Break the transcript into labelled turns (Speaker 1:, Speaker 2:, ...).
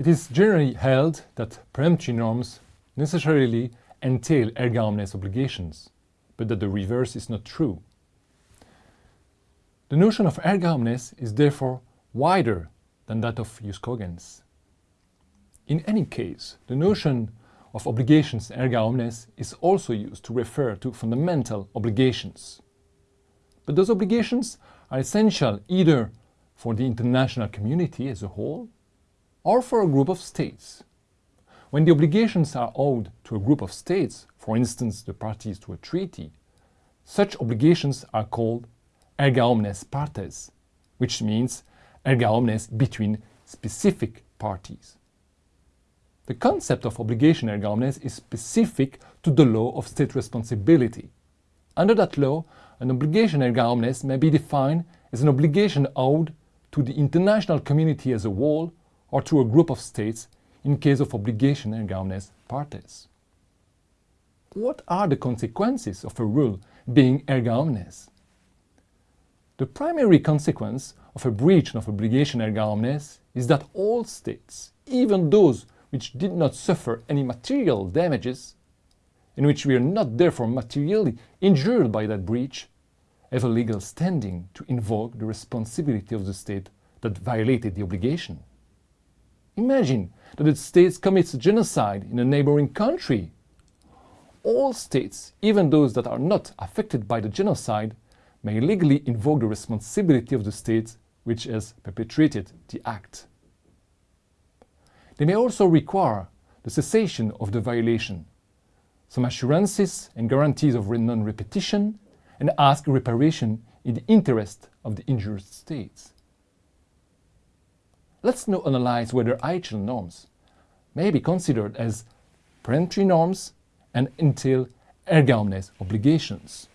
Speaker 1: It is generally held that peremptory norms necessarily entail erga omnes obligations, but that the reverse is not true. The notion of erga omnes is therefore wider than that of jus cogens. In any case, the notion of obligations erga omnes is also used to refer to fundamental obligations. But those obligations are essential either for the international community as a whole or for a group of states. When the obligations are owed to a group of states, for instance the parties to a treaty, such obligations are called erga omnes partes, which means erga omnes between specific parties. The concept of obligation erga omnes is specific to the law of state responsibility. Under that law, an obligation erga omnes may be defined as an obligation owed to the international community as a whole or to a group of states in case of obligation erga omnes partes. What are the consequences of a rule being erga omnes? The primary consequence of a breach of obligation erga omnes is that all states, even those which did not suffer any material damages, in which we are not therefore materially injured by that breach, have a legal standing to invoke the responsibility of the state that violated the obligation. Imagine that the state commits genocide in a neighboring country. All states, even those that are not affected by the genocide, may legally invoke the responsibility of the state which has perpetrated the act. They may also require the cessation of the violation, some assurances and guarantees of non-repetition, and ask reparation in the interest of the injured states. Let's now analyze whether IHL norms may be considered as peremptory norms and entail erga omnes obligations.